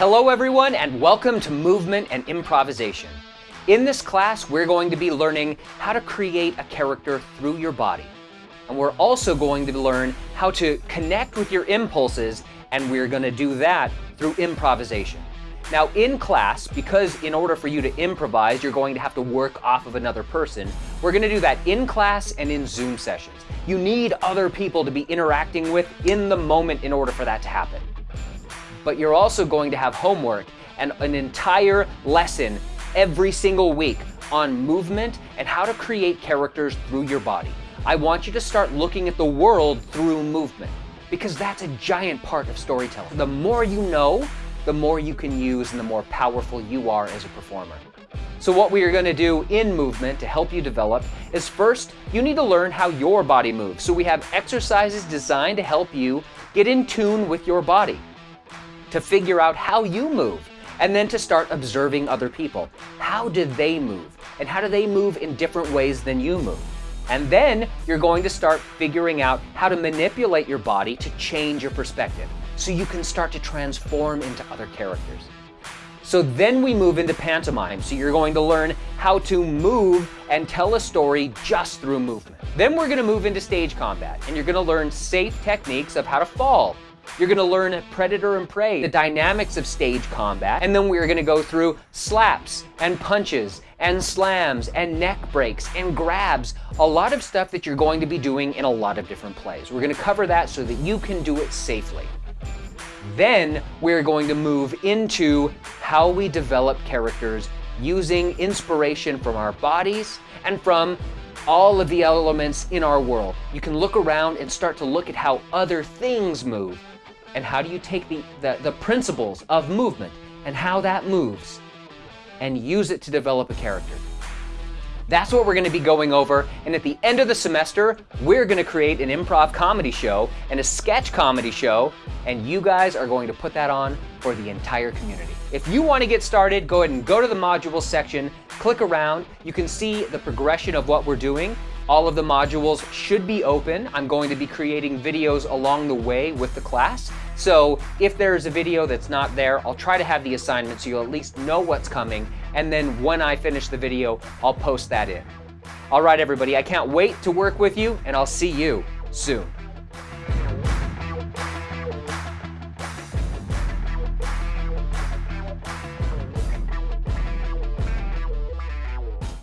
Hello everyone and welcome to Movement and Improvisation. In this class, we're going to be learning how to create a character through your body. And we're also going to learn how to connect with your impulses and we're going to do that through improvisation. Now in class, because in order for you to improvise, you're going to have to work off of another person, we're going to do that in class and in Zoom sessions. You need other people to be interacting with in the moment in order for that to happen. But you're also going to have homework and an entire lesson every single week on movement and how to create characters through your body. I want you to start looking at the world through movement because that's a giant part of storytelling. The more you know, the more you can use and the more powerful you are as a performer. So what we are going to do in movement to help you develop is first, you need to learn how your body moves. So we have exercises designed to help you get in tune with your body, to figure out how you move, and then to start observing other people. How do they move? And how do they move in different ways than you move? And then you're going to start figuring out how to manipulate your body to change your perspective so you can start to transform into other characters. So then we move into pantomime. So you're going to learn how to move and tell a story just through movement. Then we're gonna move into stage combat and you're gonna learn safe techniques of how to fall. You're gonna learn predator and prey, the dynamics of stage combat, and then we're gonna go through slaps and punches and slams and neck breaks and grabs, a lot of stuff that you're going to be doing in a lot of different plays. We're gonna cover that so that you can do it safely. Then we're going to move into how we develop characters using inspiration from our bodies and from all of the elements in our world. You can look around and start to look at how other things move and how do you take the, the, the principles of movement and how that moves and use it to develop a character. That's what we're gonna be going over. And at the end of the semester, we're gonna create an improv comedy show and a sketch comedy show. And you guys are going to put that on for the entire community. If you wanna get started, go ahead and go to the modules section, click around. You can see the progression of what we're doing. All of the modules should be open. I'm going to be creating videos along the way with the class. So if there's a video that's not there, I'll try to have the assignment so you'll at least know what's coming. And then when I finish the video, I'll post that in. All right, everybody, I can't wait to work with you and I'll see you soon.